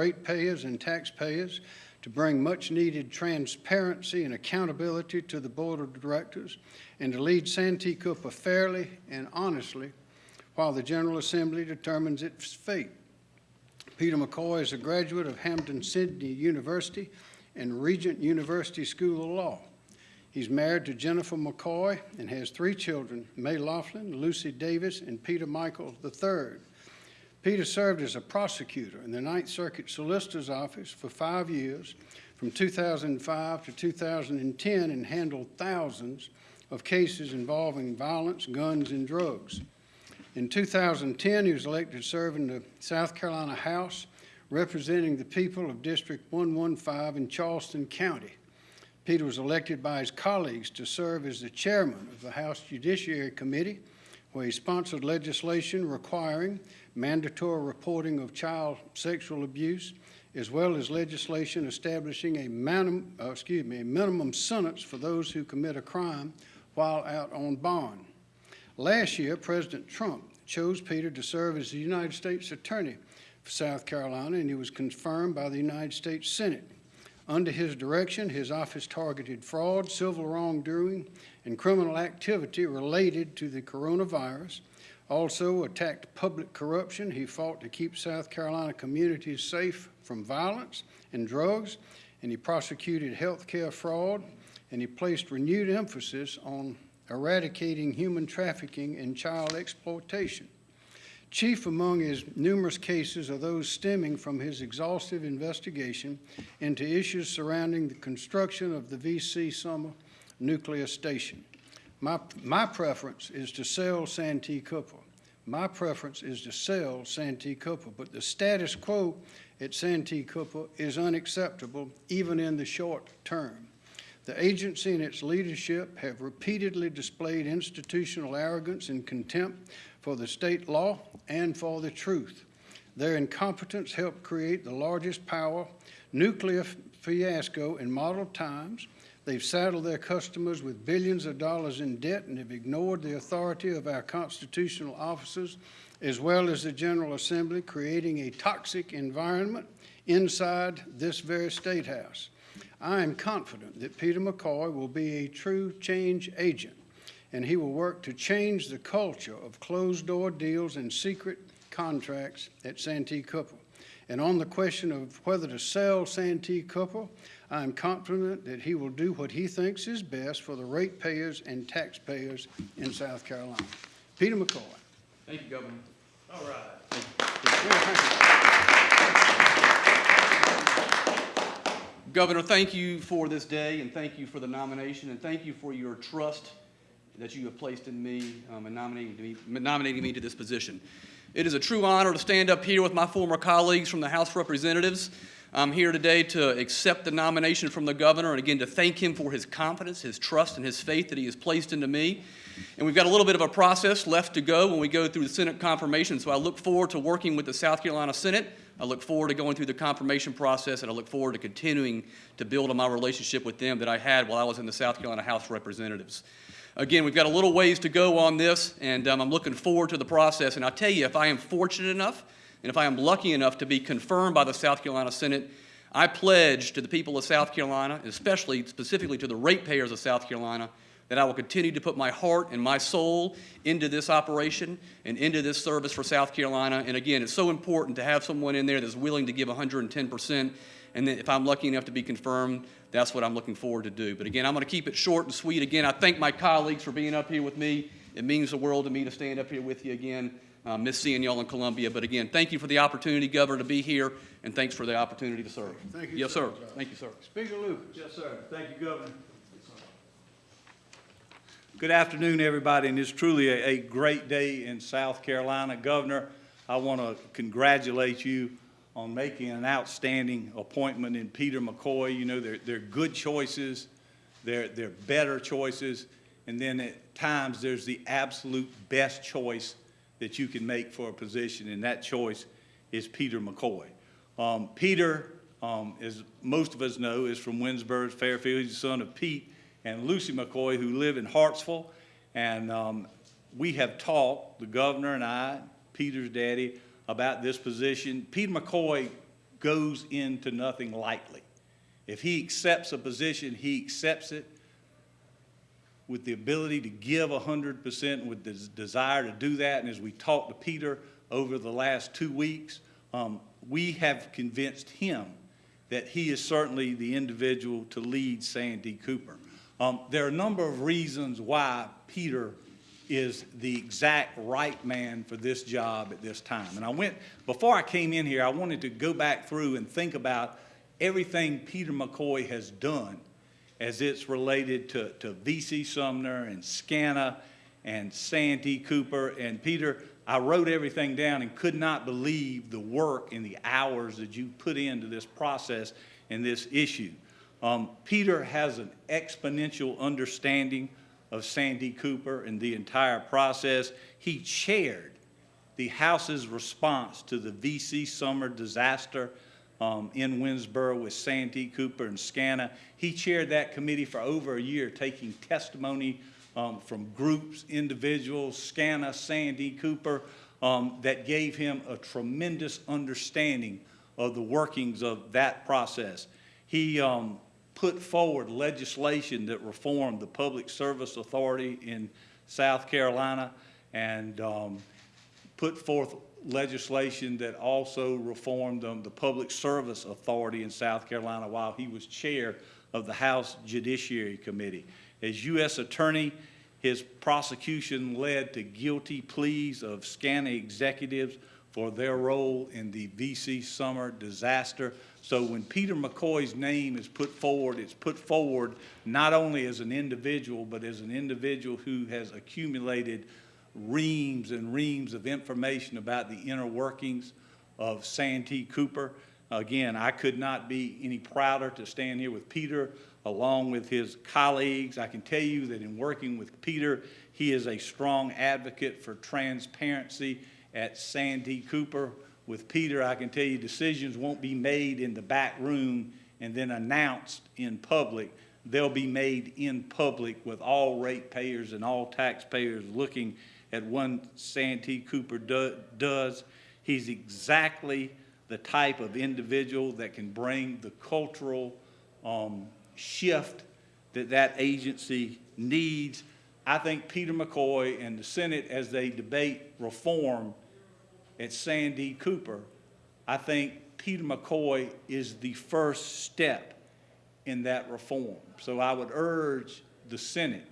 ratepayers and taxpayers to bring much-needed transparency and accountability to the Board of Directors and to lead Santee Cooper fairly and honestly while the General Assembly determines its fate. Peter McCoy is a graduate of Hampden-Sydney University and Regent University School of Law. He's married to Jennifer McCoy and has three children, May Laughlin, Lucy Davis, and Peter Michael III. Peter served as a prosecutor in the Ninth Circuit Solicitor's Office for five years, from 2005 to 2010, and handled thousands of cases involving violence, guns, and drugs. In 2010, he was elected to serve in the South Carolina House, representing the people of District 115 in Charleston County. Peter was elected by his colleagues to serve as the chairman of the House Judiciary Committee, where he sponsored legislation requiring mandatory reporting of child sexual abuse, as well as legislation establishing a uh, excuse me, a minimum sentence for those who commit a crime while out on bond. Last year, President Trump chose Peter to serve as the United States Attorney for South Carolina, and he was confirmed by the United States Senate. Under his direction, his office targeted fraud, civil wrongdoing, and criminal activity related to the coronavirus. Also attacked public corruption. He fought to keep South Carolina communities safe from violence and drugs, and he prosecuted health care fraud, and he placed renewed emphasis on eradicating human trafficking and child exploitation. Chief among his numerous cases are those stemming from his exhaustive investigation into issues surrounding the construction of the VC Summer nuclear station. My, my preference is to sell Santee Cooper. My preference is to sell Santee Cooper, but the status quo at Santee Cooper is unacceptable, even in the short term. The agency and its leadership have repeatedly displayed institutional arrogance and contempt for the state law and for the truth. Their incompetence helped create the largest power nuclear fiasco in modern times. They've saddled their customers with billions of dollars in debt and have ignored the authority of our constitutional officers as well as the General Assembly, creating a toxic environment inside this very State House. I am confident that Peter McCoy will be a true change agent and he will work to change the culture of closed-door deals and secret contracts at Santee Cooper. And on the question of whether to sell Santee Cooper, I am confident that he will do what he thinks is best for the ratepayers and taxpayers in South Carolina. Peter McCoy. Thank you, Governor. All right. Governor, thank you for this day, and thank you for the nomination, and thank you for your trust that you have placed in me um, and nominating me, nominating me to this position. It is a true honor to stand up here with my former colleagues from the House of Representatives. I'm here today to accept the nomination from the governor and again to thank him for his confidence, his trust, and his faith that he has placed into me. And we've got a little bit of a process left to go when we go through the Senate confirmation. So I look forward to working with the South Carolina Senate. I look forward to going through the confirmation process, and I look forward to continuing to build on my relationship with them that I had while I was in the South Carolina House of Representatives. Again, we've got a little ways to go on this, and um, I'm looking forward to the process. And I tell you, if I am fortunate enough, and if I am lucky enough to be confirmed by the South Carolina Senate, I pledge to the people of South Carolina, especially specifically to the ratepayers of South Carolina, that I will continue to put my heart and my soul into this operation and into this service for South Carolina. And again, it's so important to have someone in there that's willing to give 110%. And then if I'm lucky enough to be confirmed, that's what I'm looking forward to do. But again, I'm going to keep it short and sweet. Again, I thank my colleagues for being up here with me. It means the world to me to stand up here with you again. Uh, miss seeing y'all in Columbia. But again, thank you for the opportunity, Governor, to be here, and thanks for the opportunity to serve. Thank you, Yes, sir. sir. Thank you, sir. Speaker Lucas. Yes, sir. Thank you, Governor. Good afternoon, everybody, and it's truly a, a great day in South Carolina. Governor, I want to congratulate you on making an outstanding appointment in Peter McCoy. You know, they're, they're good choices, they're, they're better choices, and then at times there's the absolute best choice that you can make for a position, and that choice is Peter McCoy. Um, Peter, um, as most of us know, is from Winnsboro, Fairfield. He's the son of Pete and Lucy McCoy, who live in Hartsville. And um, we have talked, the governor and I, Peter's daddy, about this position. Pete McCoy goes into nothing lightly. If he accepts a position, he accepts it with the ability to give hundred percent, with the desire to do that. And as we talked to Peter over the last two weeks, um, we have convinced him that he is certainly the individual to lead Santee Cooper. Um, there are a number of reasons why Peter is the exact right man for this job at this time. And I went, before I came in here, I wanted to go back through and think about everything Peter McCoy has done as it's related to, to VC Summer and SCANA and Santee Cooper. And Peter, I wrote everything down and could not believe the work and the hours that you put into this process and this issue. Um, Peter has an exponential understanding of Santee Cooper and the entire process. He chaired the House's response to the VC Summer disaster um, in Winnsboro with Santee Cooper and SCANA. He chaired that committee for over a year, taking testimony um, from groups, individuals, SCANA, Santee Cooper, um, that gave him a tremendous understanding of the workings of that process. He um, put forward legislation that reformed the Public Service Authority in South Carolina and um, put forth legislation that also reformed um, the Public Service Authority in South Carolina while he was chair of the House Judiciary Committee. As U.S. Attorney, his prosecution led to guilty pleas of SCANA executives for their role in the VC Summer disaster. So when Peter McCoy's name is put forward, it's put forward not only as an individual, but as an individual who has accumulated reams and reams of information about the inner workings of Santee Cooper. Again, I could not be any prouder to stand here with Peter along with his colleagues. I can tell you that in working with Peter, he is a strong advocate for transparency at Santee Cooper. With Peter, I can tell you decisions won't be made in the back room and then announced in public. They'll be made in public with all ratepayers and all taxpayers looking at what Santee Cooper do, does. He's exactly the type of individual that can bring the cultural um, shift that that agency needs. I think Peter McCoy and the Senate, as they debate reform at Santee Cooper, I think Peter McCoy is the first step in that reform. So I would urge the Senate,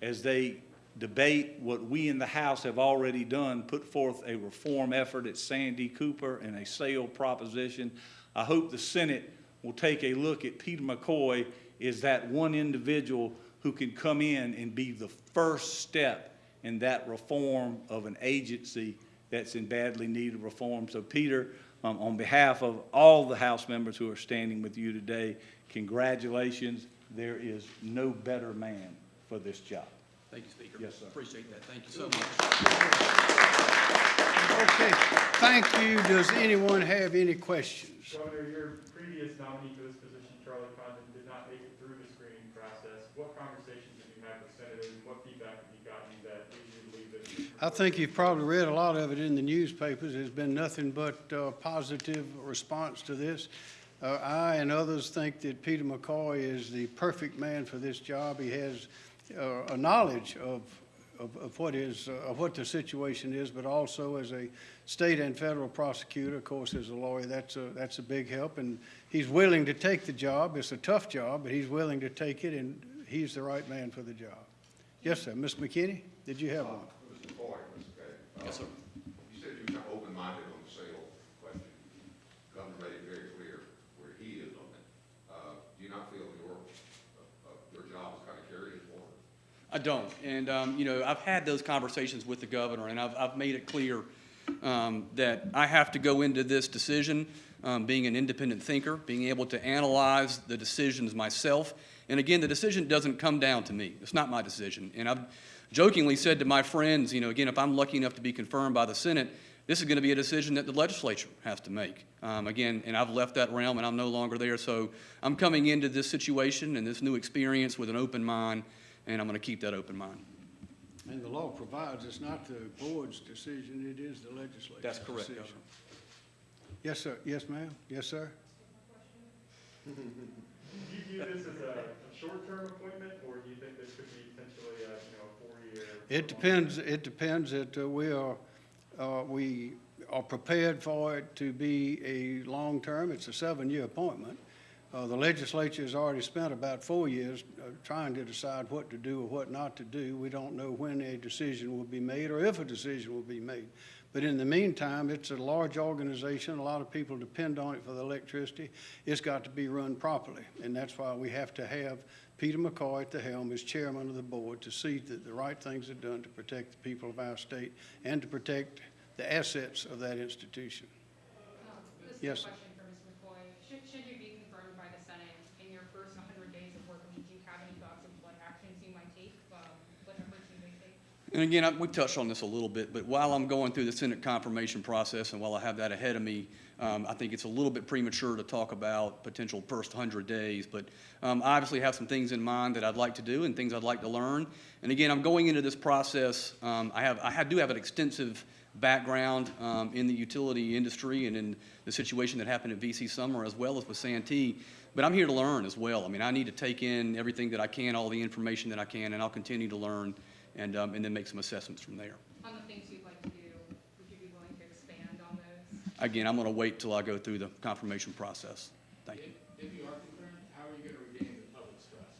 as they debate what we in the House have already done, put forth a reform effort at Santee Cooper and a sale proposition. I hope the Senate will take a look at Peter McCoy as that one individual who can come in and be the first step in that reform of an agency that's in badly needed reform. So Peter, um, on behalf of all the House members who are standing with you today, congratulations. There is no better man for this job. Thank you, Speaker. Yes, sir. Appreciate that. Thank you so much. Okay, thank you. Does anyone have any questions? Governor, your previous nominee for this position, Charlie Condon, did not make it through the screening process. What conversations have you had with senators, and what feedback have you gotten that leads you to believe that? I think you've probably read a lot of it in the newspapers. There's been nothing but uh, positive response to this. Uh, I and others think that Peter McCoy is the perfect man for this job. He has uh, a knowledge of, of, of what is, uh, of what the situation is, but also as a state and federal prosecutor, of course, as a lawyer, that's a, that's a big help. And he's willing to take the job. It's a tough job, but he's willing to take it, and he's the right man for the job. Yes, sir. Ms. McKinney, did you have one? Mr. Boyd, Mr. Gay. Yes, sir. You said you were open-minded on the sale question. Governor made it very clear where he is on it. Uh, do you not feel your, uh, uh, your job is kind of carried forward? I don't. And, um, you know, I've had those conversations with the governor, and I've, I've made it clear um, that I have to go into this decision um, being an independent thinker, being able to analyze the decisions myself. And again, the decision doesn't come down to me. It's not my decision. And I've jokingly said to my friends, you know, again, if I'm lucky enough to be confirmed by the Senate, this is going to be a decision that the legislature has to make. Um, again, and I've left that realm and I'm no longer there. So I'm coming into this situation and this new experience with an open mind, and I'm going to keep that open mind. And the law provides it's not the board's decision, it is the legislature's decision. That's correct, decision. Governor. Yes, sir. Yes, ma'am. Yes, sir. Do you view this as a, a short-term appointment, or do you think this could be potentially a, you know, a four-year? It depends, it depends that uh, we are, uh, we are prepared for it to be a long-term, it's a seven-year appointment. Uh, The legislature has already spent about four years uh, trying to decide what to do or what not to do. We don't know when a decision will be made or if a decision will be made. But in the meantime, it's a large organization, a lot of people depend on it for the electricity. It's got to be run properly, and that's why we have to have Peter McCoy at the helm as chairman of the board to see that the right things are done to protect the people of our state and to protect the assets of that institution. Uh, this Yes, question for Ms. McCoy. Should, should you be confirmed by the Senate in your first 100 days of work, I mean, do you have any thoughts of what actions you might take, um, what efforts you may take? And again, I- we touched on this a little bit, but while I'm going through the Senate confirmation process and while I have that ahead of me, um, I think it's a little bit premature to talk about potential first 100 days. But um, I obviously have some things in mind that I'd like to do and things I'd like to learn. And again, I'm going into this process, um, I have, I do have an extensive background um, in the utility industry and in the situation that happened at VC Summer as well as with Santee. But I'm here to learn as well. I mean, I need to take in everything that I can, all the information that I can, and I'll continue to learn and, um, and then make some assessments from there. On the things you'd like to do, would you be willing to expand on those? Again, I'm going to wait till I go through the confirmation process. Thank you. If you are concurrent, how are you going to regain the public's trust?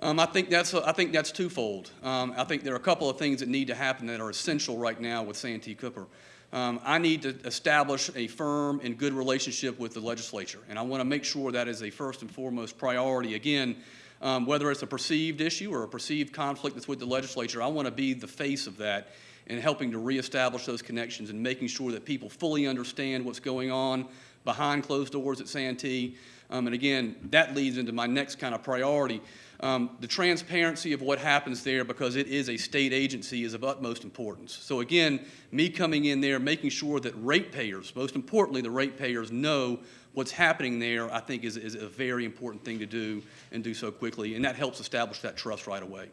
Um, I think that's, I think that's twofold. Um, I think there are a couple of things that need to happen that are essential right now with Santee Cooper. Um, I need to establish a firm and good relationship with the legislature, and I want to make sure that is a first and foremost priority. Again, um, whether it's a perceived issue or a perceived conflict that's with the legislature, I want to be the face of that in helping to reestablish those connections and making sure that people fully understand what's going on behind closed doors at Santee. Um, and again, that leads into my next kind of priority. Um, the transparency of what happens there, because it is a state agency, is of utmost importance. So again, me coming in there, making sure that ratepayers, most importantly, the ratepayers know what's happening there, I think is, is a very important thing to do and do so quickly. And that helps establish that trust right away.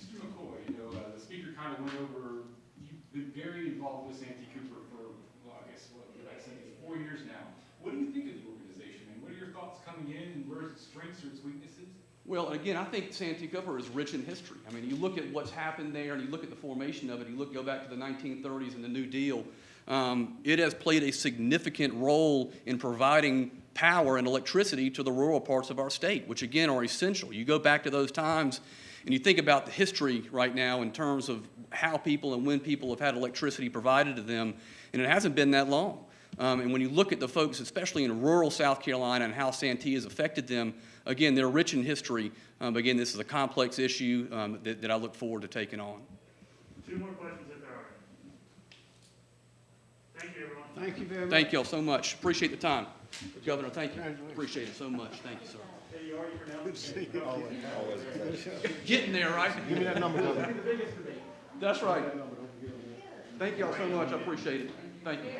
Mr. McCoy, you know, uh, the speaker kind of went over, you've been very involved with Santee Cooper for, well, I guess, what, I said, is four years now. What do you think of the organization, and what are your thoughts coming in, and where's its strengths or its weaknesses? Well, again, I think Santee Cooper is rich in history. I mean, you look at what's happened there, and you look at the formation of it. You look, go back to the 1930s and the New Deal. Um, it has played a significant role in providing power and electricity to the rural parts of our state, which again are essential. You go back to those times, and you think about the history right now in terms of how people and when people have had electricity provided to them, and it hasn't been that long. Um, and when you look at the folks, especially in rural South Carolina, and how Santee has affected them, again, they're rich in history. Um, again, this is a complex issue um, that, that I look forward to taking on. Two more questions if there are. any. Thank you, everyone. Thank you very much. Thank you all so much. Appreciate the time. Governor, thank you. Appreciate it so much. Thank you, sir. Hey, you already pronounced it. Getting there, right? Give me that number, That's right. Thank you all so much. I appreciate it. Thank you.